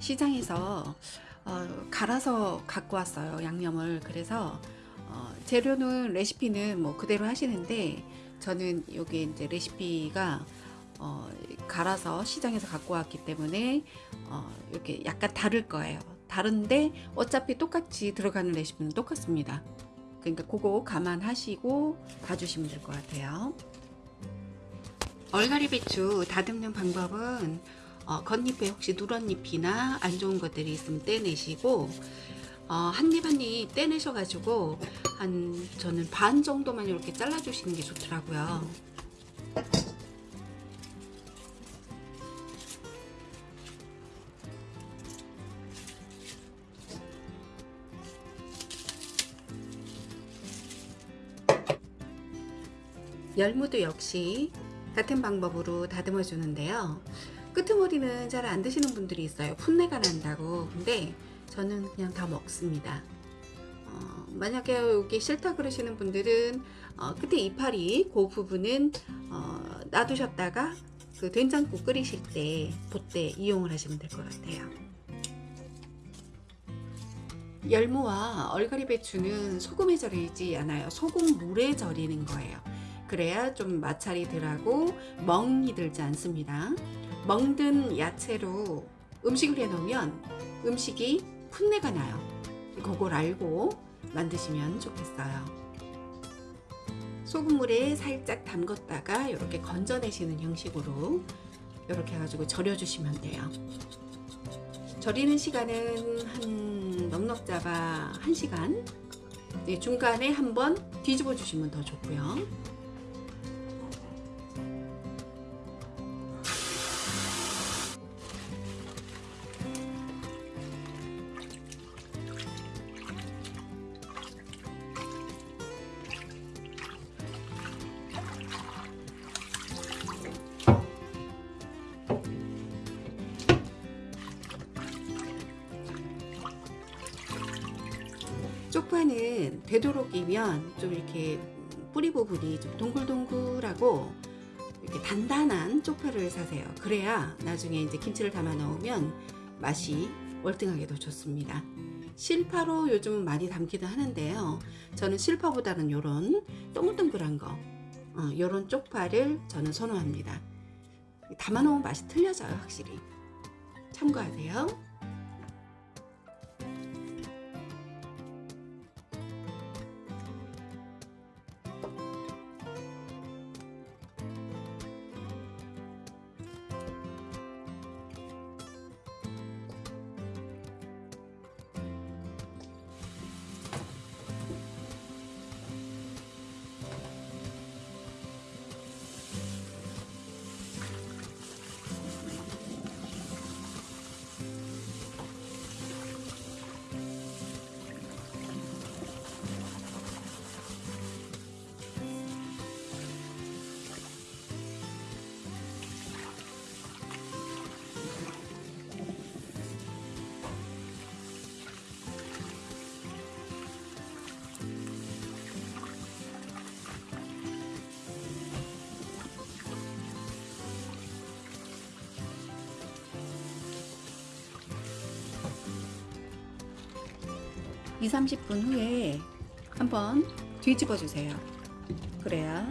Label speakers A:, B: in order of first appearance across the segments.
A: 시장에서 어, 갈아서 갖고 왔어요 양념을. 그래서 어, 재료는 레시피는 뭐 그대로 하시는데 저는 여기 이제 레시피가 어, 갈아서 시장에서 갖고 왔기 때문에 어, 이렇게 약간 다를 거예요. 다른데 어차피 똑같이 들어가는 레시피는 똑같습니다. 그러니까 그거 감안하시고 봐주시면 될 것 같아요. 얼갈이 배추 다듬는 방법은 어, 겉잎에 혹시 누런잎이나 안 좋은 것들이 있으면 떼내시고 어, 한입 한입 떼내셔 가지고 한 저는 반 정도만 이렇게 잘라 주시는 게 좋더라고요. 열무도 역시 같은 방법으로 다듬어 주는데요 끄트머리는 잘 안 드시는 분들이 있어요. 풋내가 난다고. 근데 저는 그냥 다 먹습니다. 어, 만약에 여기 싫다 그러시는 분들은 어, 끝에 이파리 그 부분은 어, 놔두셨다가 그 된장국 끓이실 때 그때 이용을 하시면 될 것 같아요. 열무와 얼갈이 배추는 소금에 절이지 않아요. 소금 물에 절이는 거예요. 그래야 좀 마찰이 덜하고 멍이 들지 않습니다 먹든 야채로 음식을 해 놓으면 음식이 풋내가 나요. 그걸 알고 만드시면 좋겠어요. 소금물에 살짝 담궜다가 이렇게 건져내시는 형식으로 이렇게 해가지고 절여 주시면 돼요. 절이는 시간은 한 넉넉 잡아 1시간. 중간에 한번 뒤집어 주시면 더 좋고요 되도록이면 좀 이렇게 뿌리 부분이 좀 동글동글하고 이렇게 단단한 쪽파를 사세요. 그래야 나중에 이제 김치를 담아 넣으면 맛이 월등하게 더 좋습니다. 실파로 요즘 많이 담기도 하는데요. 저는 실파보다는 요런 동글동글한 거, 어, 요런 쪽파를 저는 선호합니다. 담아 놓으면 맛이 틀려져요, 확실히. 참고하세요. 2, 30분 후에 한번 뒤집어 주세요. 그래야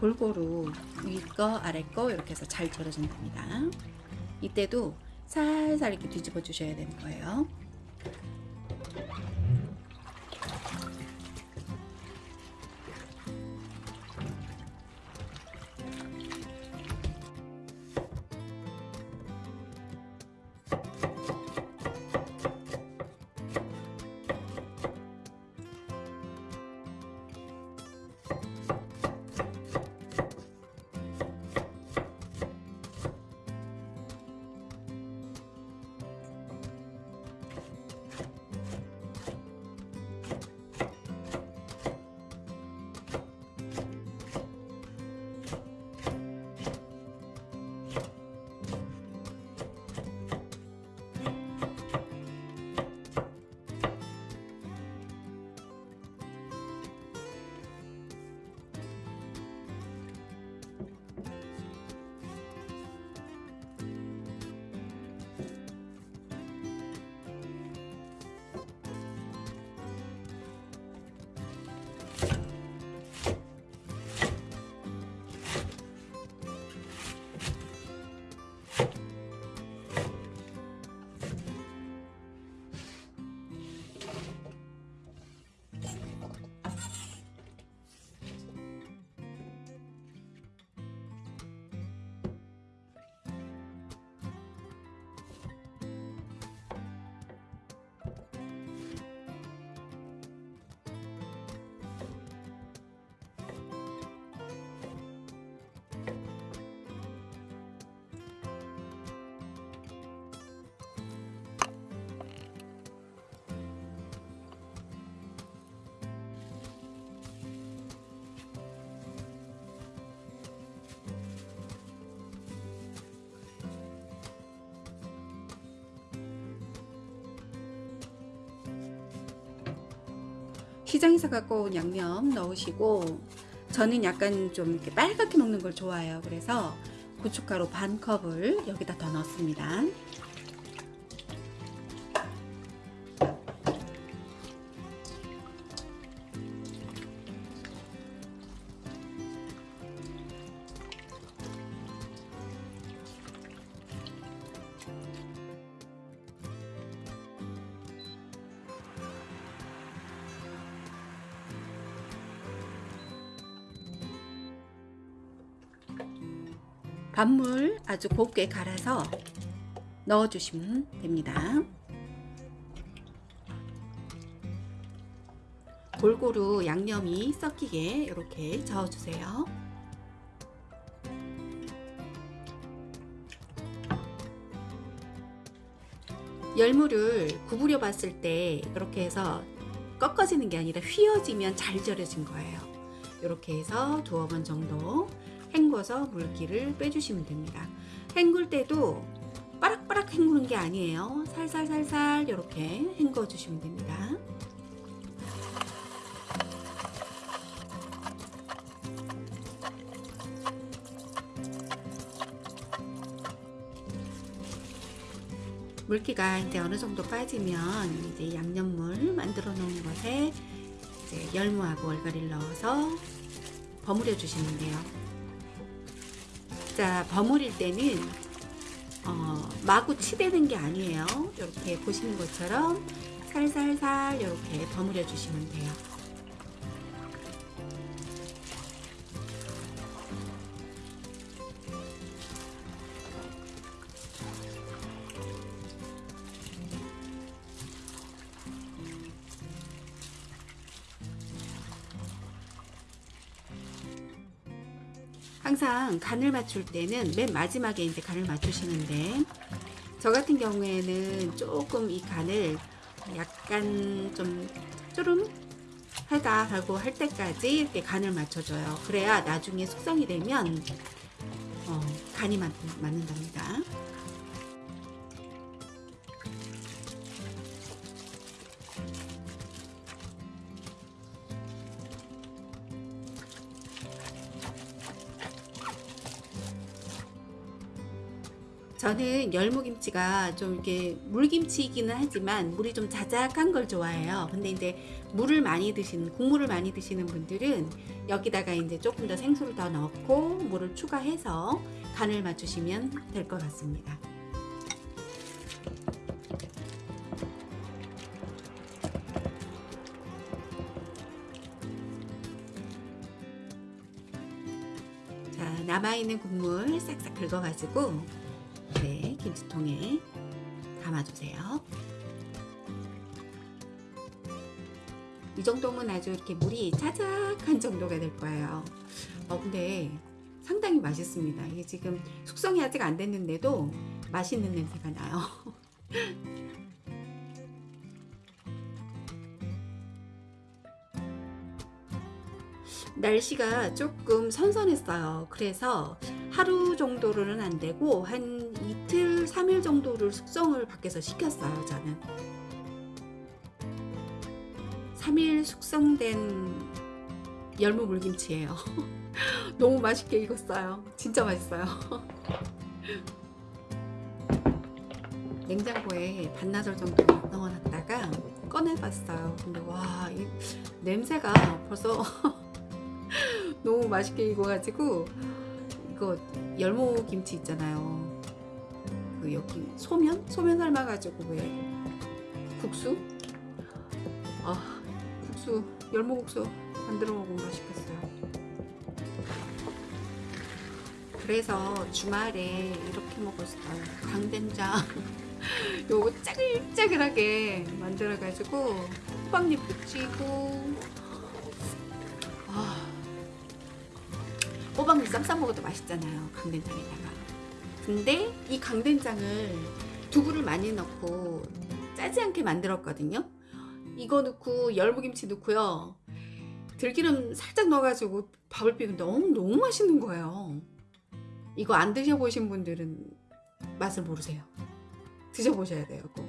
A: 골고루 위거 아래 거 이렇게 해서 잘 절여진답니다. 이때도 살살 이렇게 뒤집어 주셔야 되는 거예요. 시장에서 갖고 온 양념 넣으시고 저는 약간 좀 이렇게 빨갛게 먹는 걸 좋아해요. 그래서 고춧가루 반 컵을 여기다 더 넣습니다. 밥물 아주 곱게 갈아서 넣어주시면 됩니다. 골고루 양념이 섞이게 이렇게 저어주세요. 열무를 구부려 봤을 때 이렇게 해서 꺾어지는 게 아니라 휘어지면 잘 절여진 거예요. 이렇게 해서 두어 번 정도 헹궈서 물기를 빼주시면 됩니다. 헹굴 때도 빠락빠락 헹구는 게 아니에요. 살살살살 이렇게 헹궈 주시면 됩니다. 물기가 이제 어느 정도 빠지면 이제 양념물 만들어 놓은 것에 열무하고 얼갈이를 넣어서 버무려 주시면 돼요. 자, 버무릴 때는 어, 마구 치대는 게 아니에요. 이렇게 보시는 것처럼 살살살 이렇게 버무려 주시면 돼요. 항상 간을 맞출 때는 맨 마지막에 이제 간을 맞추시는데 저 같은 경우에는 조금 이 간을 약간 좀 쪼름 하다 하고 할 때까지 이렇게 간을 맞춰줘요. 그래야 나중에 숙성이 되면 어, 간이 맞, 맞는답니다. 저는 열무김치가 좀 이렇게 물김치이기는 하지만 물이 좀 자작한 걸 좋아해요. 근데 이제 물을 많이 드시는 국물을 많이 드시는 분들은 여기다가 이제 조금 더 생수를 더 넣고 물을 추가해서 간을 맞추시면 될 것 같습니다. 자, 남아있는 국물 싹싹 긁어가지고 네, 김치통에 담아주세요. 이 정도면 아주 이렇게 물이 자작한 정도가 될 거예요. 어, 근데 상당히 맛있습니다. 이게 지금 숙성이 아직 안 됐는데도 맛있는 냄새가 나요. 날씨가 조금 선선했어요. 그래서 하루 정도로는 안 되고 한 이틀, 3일 정도를 숙성을 밖에서 시켰어요. 저는 3일 숙성된 열무 물김치예요. 너무 맛있게 익었어요. 진짜 맛있어요. 냉장고에 반나절 정도 넣어놨다가 꺼내봤어요. 근데 와, 이 냄새가 벌써 너무 맛있게 익어가지고 이거 열무 김치 있잖아요. 그 여기 소면? 소면 삶아가지고 왜 국수? 아 국수 열무국수 만들어 먹으면 맛있겠어요. 그래서 주말에 이렇게 먹었어요. 강된장 요거 짜글짜글하게 만들어 가지고 호박잎 붙이고 호박잎 쌈 싸 먹어도 맛있잖아요. 강된장에다가. 근데 이 강된장을 두부를 많이 넣고 짜지 않게 만들었거든요. 이거 넣고 열무김치 넣고요. 들기름 살짝 넣어가지고 밥을 비비는데 너무 너무 맛있는 거예요. 이거 안 드셔보신 분들은 맛을 모르세요. 드셔보셔야 돼요. 꼭.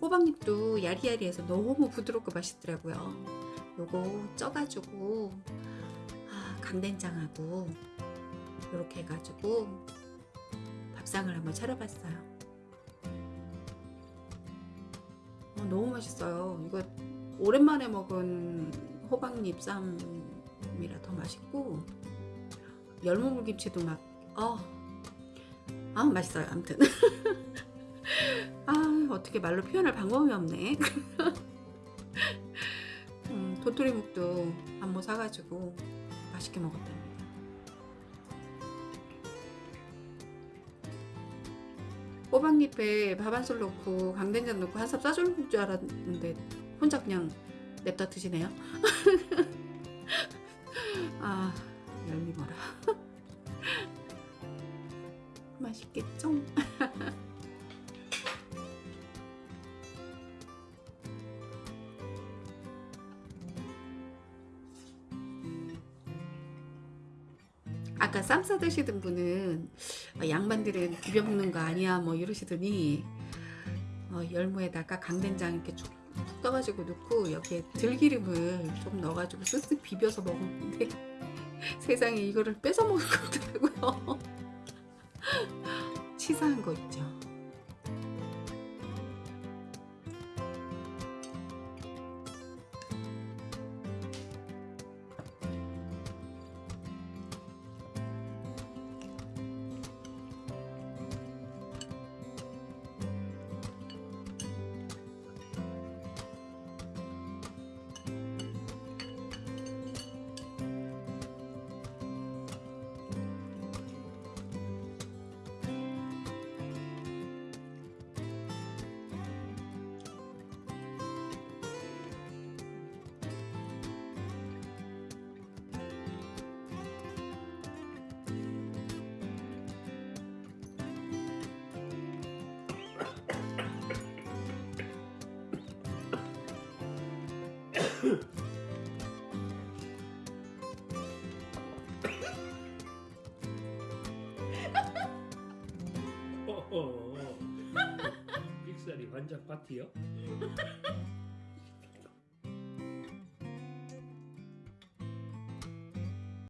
A: 호박잎도 야리야리해서 너무 부드럽고 맛있더라고요. 요거 쪄가지고 아, 강된장하고 이렇게 해가지고 밥상을 한번 차려봤어요. 어, 너무 맛있어요. 이거 오랜만에 먹은 호박잎 쌈이라 더 맛있고 열무물김치도 막 어, 아 맛있어요. 아무튼 아 어떻게 말로 표현할 방법이 없네. 음, 도토리묵도 안모 사가지고 맛있게 먹었답니다. 호박잎에 밥 한 술 넣고 강된장 넣고 한삽 싸줄 줄 알았는데 혼자 그냥 냅다 드시네요. 아 열미머라. 맛있겠죠? 아까 쌈 싸드시던 분은 어, 양반들은 비벼 먹는 거 아니야 뭐 이러시더니 어, 열무에다가 강된장 이렇게 쭉푹 떠가지고 넣고 여기에 들기름을 좀 넣어가지고 쓱쓱 비벼서 먹었는데 세상에 이거를 뺏어 먹을 거더라고요. 치사한 거 있죠
B: 빅살이 환장 파티요?